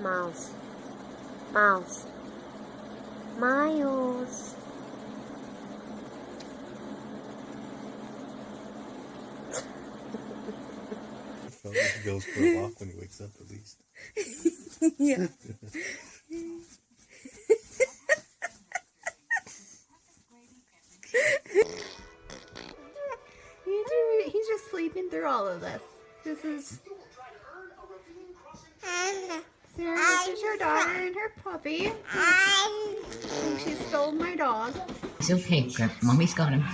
Mouse. Mouse. Miles. Felt he goes for a walk when he wakes up at least. yeah. He's he's just sleeping through all of this. This is Sarah, this is your daughter and her puppy. I think she stole my dog. It's okay, Grip. Mommy's got him.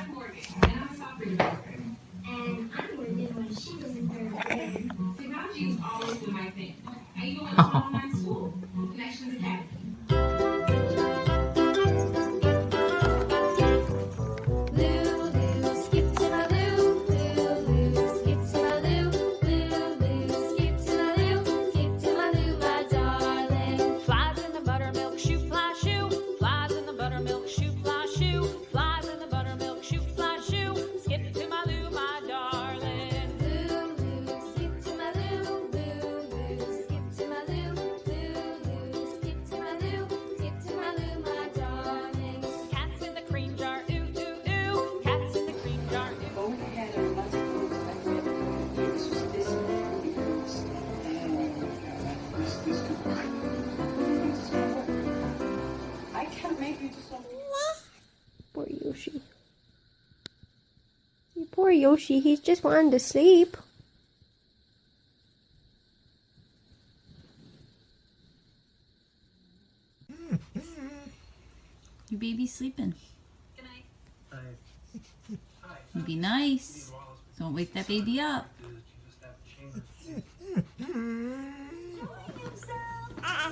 Lulu, Poor Yoshi, he's just wanting to sleep. Your baby's sleeping. Good night. Be nice. Don't wake that baby up.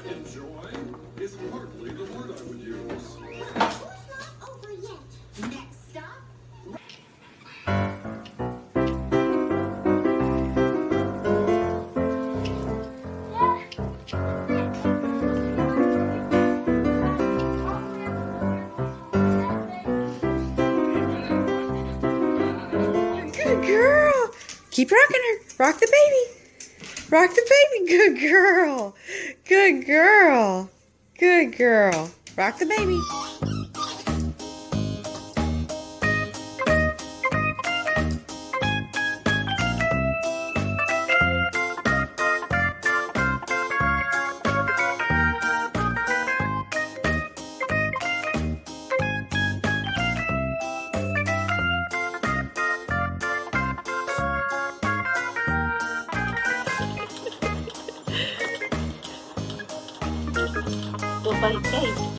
Enjoy Keep rocking her. Rock the baby. Rock the baby. Good girl. Good girl. Good girl. Rock the baby. Bite cake.